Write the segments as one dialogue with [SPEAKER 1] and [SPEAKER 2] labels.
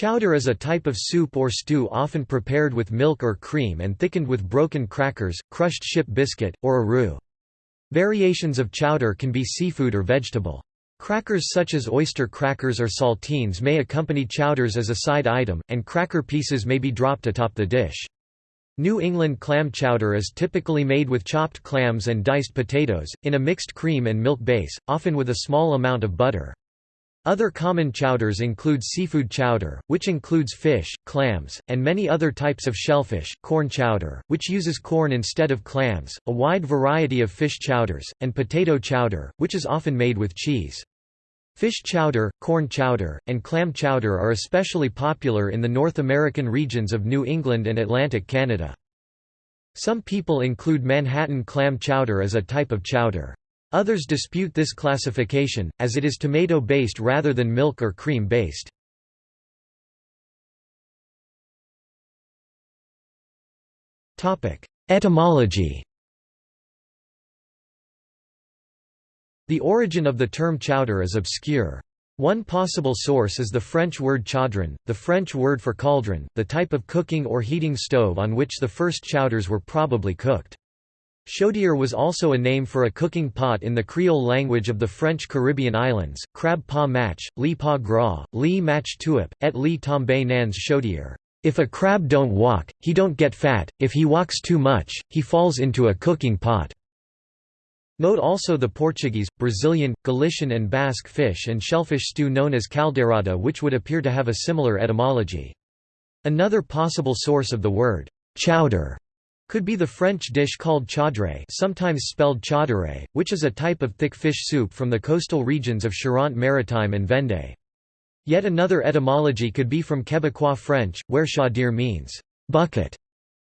[SPEAKER 1] Chowder is a type of soup or stew often prepared with milk or cream and thickened with broken crackers, crushed ship biscuit, or a roux. Variations of chowder can be seafood or vegetable. Crackers such as oyster crackers or saltines may accompany chowders as a side item, and cracker pieces may be dropped atop the dish. New England clam chowder is typically made with chopped clams and diced potatoes, in a mixed cream and milk base, often with a small amount of butter. Other common chowders include seafood chowder, which includes fish, clams, and many other types of shellfish, corn chowder, which uses corn instead of clams, a wide variety of fish chowders, and potato chowder, which is often made with cheese. Fish chowder, corn chowder, and clam chowder are especially popular in the North American regions of New England and Atlantic Canada. Some people include Manhattan clam chowder as a type of chowder. Others dispute this classification, as it is tomato-based rather than milk or cream-based. Etymology The origin of the term chowder is obscure. One possible source is the French word chaudron, the French word for cauldron, the type of cooking or heating stove on which the first chowders were probably cooked. Chaudière was also a name for a cooking pot in the Creole language of the French Caribbean islands, crab pa match, lit pas gras, lit match tuip, et lit tombe nans chaudière. If a crab don't walk, he don't get fat, if he walks too much, he falls into a cooking pot. Note also the Portuguese, Brazilian, Galician and Basque fish and shellfish stew known as caldeirada which would appear to have a similar etymology. Another possible source of the word, chowder, could be the French dish called chaudrée sometimes spelled chaudrée, which is a type of thick fish soup from the coastal regions of Charente-Maritime and Vendée. Yet another etymology could be from Quebecois French, where chaudière means bucket,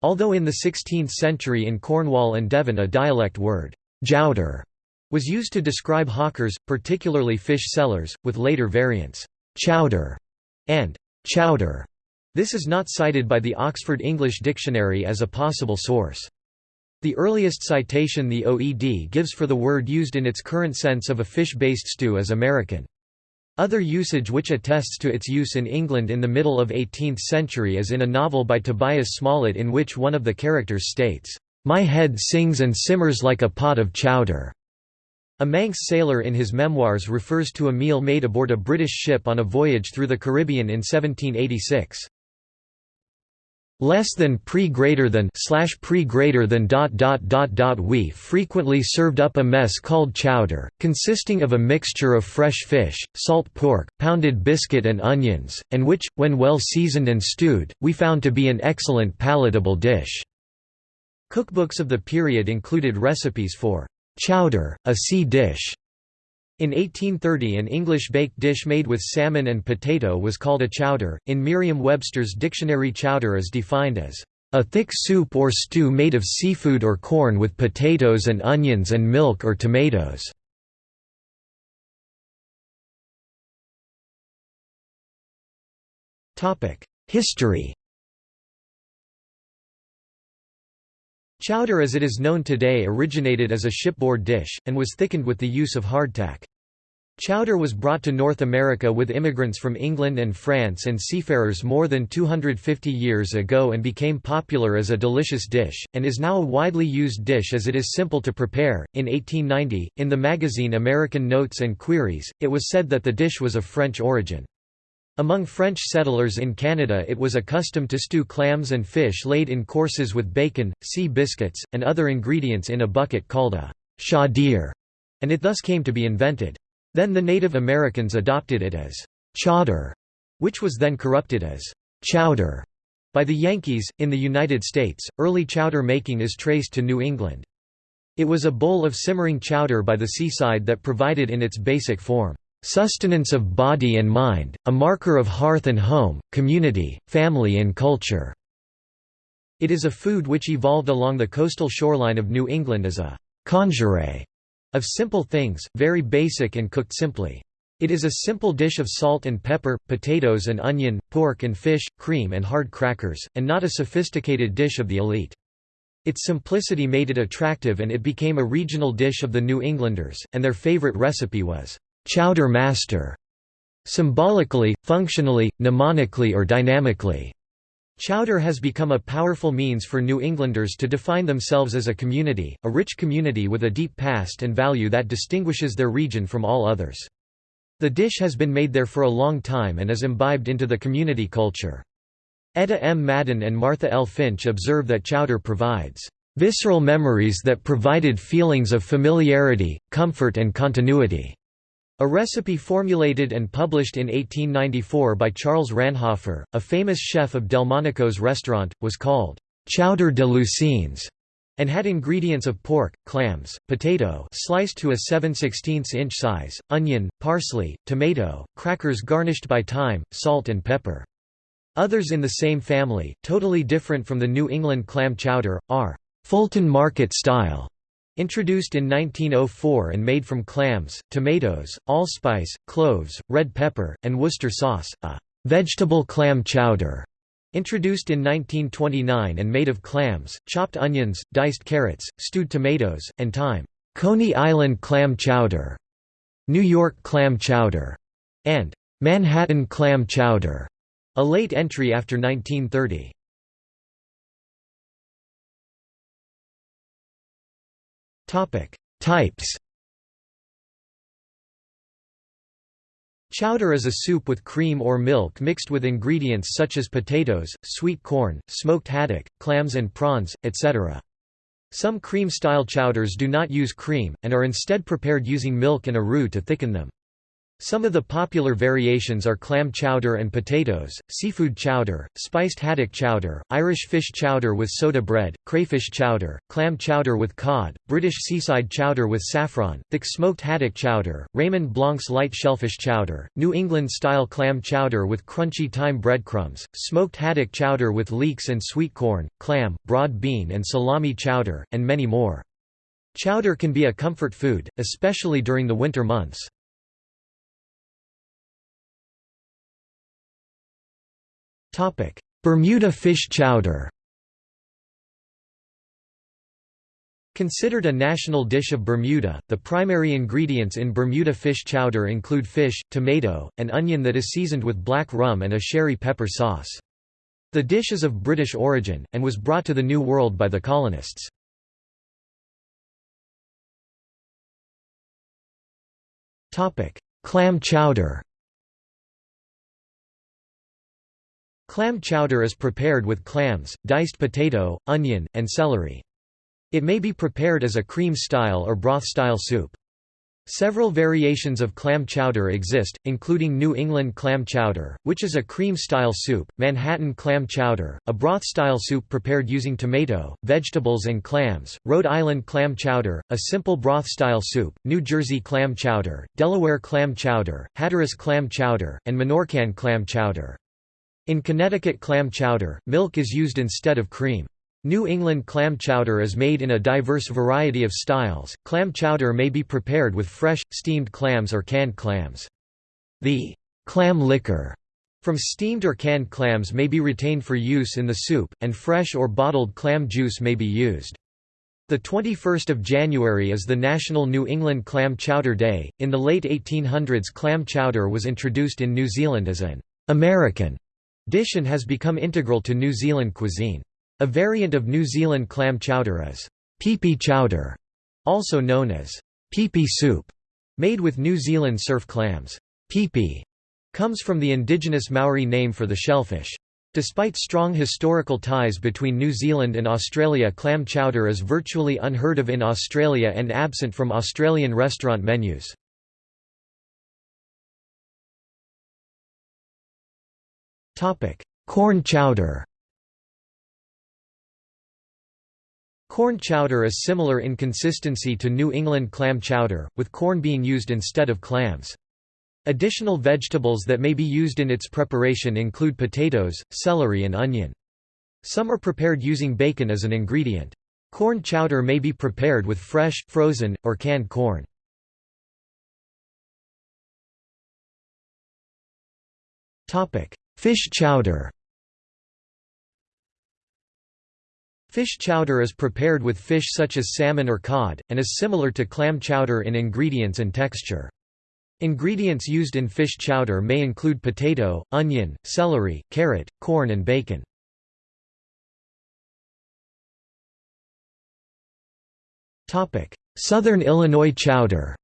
[SPEAKER 1] although in the 16th century in Cornwall and Devon a dialect word, jouder, was used to describe hawkers, particularly fish sellers, with later variants, chowder and chowder. This is not cited by the Oxford English Dictionary as a possible source. The earliest citation the OED gives for the word used in its current sense of a fish-based stew is American. Other usage which attests to its use in England in the middle of 18th century is in a novel by Tobias Smollett in which one of the characters states, "'My head sings and simmers like a pot of chowder'". A Manx sailor in his memoirs refers to a meal made aboard a British ship on a voyage through the Caribbean in 1786 less than pre greater than slash pre greater than dot dot dot dot we frequently served up a mess called chowder, consisting of a mixture of fresh fish, salt pork, pounded biscuit and onions, and which, when well seasoned and stewed, we found to be an excellent palatable dish." Cookbooks of the period included recipes for chowder, a sea dish, in 1830 an English baked dish made with salmon and potato was called a chowder. In Merriam-Webster's dictionary chowder is defined as a thick soup or stew made of seafood or corn with potatoes and onions and milk or tomatoes. History Chowder as it is known today originated as a shipboard dish, and was thickened with the use of hardtack. Chowder was brought to North America with immigrants from England and France and seafarers more than 250 years ago and became popular as a delicious dish, and is now a widely used dish as it is simple to prepare. In 1890, in the magazine American Notes and Queries, it was said that the dish was of French origin. Among French settlers in Canada it was a custom to stew clams and fish laid in courses with bacon, sea biscuits, and other ingredients in a bucket called a chaudière, and it thus came to be invented. Then the Native Americans adopted it as chowder, which was then corrupted as chowder by the Yankees. In the United States, early chowder making is traced to New England. It was a bowl of simmering chowder by the seaside that provided in its basic form Sustenance of body and mind, a marker of hearth and home, community, family and culture." It is a food which evolved along the coastal shoreline of New England as a «conjure» of simple things, very basic and cooked simply. It is a simple dish of salt and pepper, potatoes and onion, pork and fish, cream and hard crackers, and not a sophisticated dish of the elite. Its simplicity made it attractive and it became a regional dish of the New Englanders, and their favorite recipe was Chowder Master. symbolically, functionally, mnemonically or dynamically. Chowder has become a powerful means for New Englanders to define themselves as a community, a rich community with a deep past and value that distinguishes their region from all others. The dish has been made there for a long time and is imbibed into the community culture. Etta M. Madden and Martha L. Finch observe that chowder provides visceral memories that provided feelings of familiarity, comfort and continuity. A recipe formulated and published in 1894 by Charles Ranhofer, a famous chef of Delmonico's restaurant, was called «chowder de Lucines» and had ingredients of pork, clams, potato sliced to a 7 16 inch size, onion, parsley, tomato, crackers garnished by thyme, salt and pepper. Others in the same family, totally different from the New England clam chowder, are Fulton Market style Introduced in 1904 and made from clams, tomatoes, allspice, cloves, red pepper, and Worcester sauce, a vegetable clam chowder. Introduced in 1929 and made of clams, chopped onions, diced carrots, stewed tomatoes, and thyme. Coney Island clam chowder, New York clam chowder, and Manhattan clam chowder, a late entry after 1930. Types Chowder is a soup with cream or milk mixed with ingredients such as potatoes, sweet corn, smoked haddock, clams and prawns, etc. Some cream-style chowders do not use cream, and are instead prepared using milk and a roux to thicken them. Some of the popular variations are clam chowder and potatoes, seafood chowder, spiced haddock chowder, Irish fish chowder with soda bread, crayfish chowder, clam chowder with cod, British seaside chowder with saffron, thick smoked haddock chowder, Raymond Blanc's light shellfish chowder, New England-style clam chowder with crunchy thyme breadcrumbs, smoked haddock chowder with leeks and sweet corn, clam, broad bean and salami chowder, and many more. Chowder can be a comfort food, especially during the winter months. Bermuda fish chowder Considered a national dish of Bermuda, the primary ingredients in Bermuda fish chowder include fish, tomato, and onion that is seasoned with black rum and a sherry pepper sauce. The dish is of British origin, and was brought to the New World by the colonists. Clam chowder Clam chowder is prepared with clams, diced potato, onion, and celery. It may be prepared as a cream-style or broth-style soup. Several variations of clam chowder exist, including New England clam chowder, which is a cream-style soup, Manhattan clam chowder, a broth-style soup prepared using tomato, vegetables and clams, Rhode Island clam chowder, a simple broth-style soup, New Jersey clam chowder, Delaware clam chowder, Hatteras clam chowder, and Minorcan clam chowder. In Connecticut clam chowder, milk is used instead of cream. New England clam chowder is made in a diverse variety of styles. Clam chowder may be prepared with fresh, steamed clams or canned clams. The clam liquor from steamed or canned clams may be retained for use in the soup, and fresh or bottled clam juice may be used. The 21st of January is the National New England Clam Chowder Day. In the late 1800s, clam chowder was introduced in New Zealand as an American dish has become integral to New Zealand cuisine. A variant of New Zealand clam chowder is pipi chowder, also known as pipi soup, made with New Zealand surf clams. Pipi comes from the indigenous Maori name for the shellfish. Despite strong historical ties between New Zealand and Australia clam chowder is virtually unheard of in Australia and absent from Australian restaurant menus. Corn chowder Corn chowder is similar in consistency to New England clam chowder, with corn being used instead of clams. Additional vegetables that may be used in its preparation include potatoes, celery and onion. Some are prepared using bacon as an ingredient. Corn chowder may be prepared with fresh, frozen, or canned corn. Fish chowder Fish chowder is prepared with fish such as salmon or cod, and is similar to clam chowder in ingredients and texture. Ingredients used in fish chowder may include potato, onion, celery, carrot, corn and bacon. Southern Illinois chowder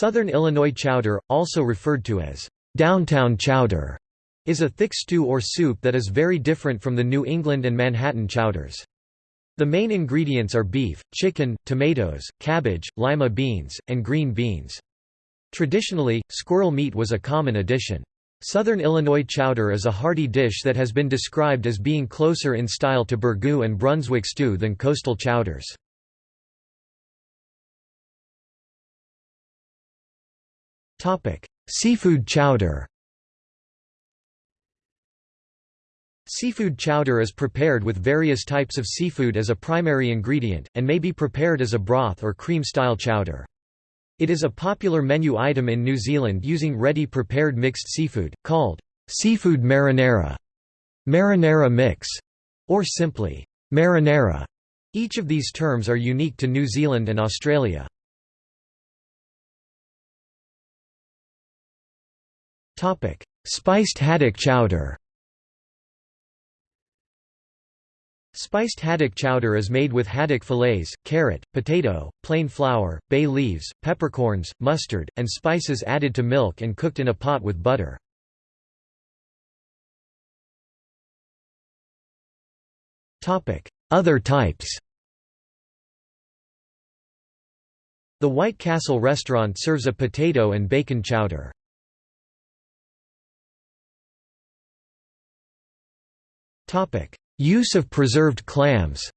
[SPEAKER 1] Southern Illinois chowder, also referred to as downtown chowder, is a thick stew or soup that is very different from the New England and Manhattan chowders. The main ingredients are beef, chicken, tomatoes, cabbage, lima beans, and green beans. Traditionally, squirrel meat was a common addition. Southern Illinois chowder is a hearty dish that has been described as being closer in style to burgoo and Brunswick stew than coastal chowders. Seafood chowder Seafood chowder is prepared with various types of seafood as a primary ingredient, and may be prepared as a broth or cream-style chowder. It is a popular menu item in New Zealand using ready-prepared mixed seafood, called seafood marinara, marinara mix, or simply marinara. Each of these terms are unique to New Zealand and Australia. Spiced haddock chowder Spiced haddock chowder is made with haddock fillets, carrot, potato, plain flour, bay leaves, peppercorns, mustard, and spices added to milk and cooked in a pot with butter. Other types The White Castle restaurant serves a potato and bacon chowder. Use of preserved clams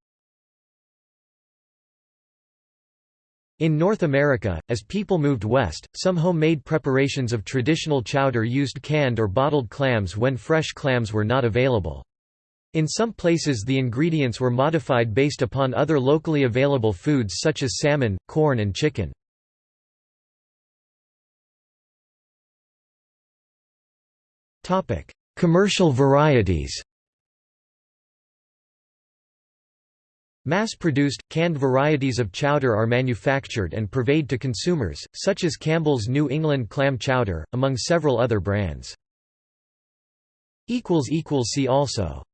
[SPEAKER 1] In North America, as people moved west, some homemade preparations of traditional chowder used canned or bottled clams when fresh clams were not available. In some places the ingredients were modified based upon other locally available foods such as salmon, corn and chicken. Commercial varieties Mass-produced, canned varieties of chowder are manufactured and purveyed to consumers, such as Campbell's New England Clam Chowder, among several other brands. See also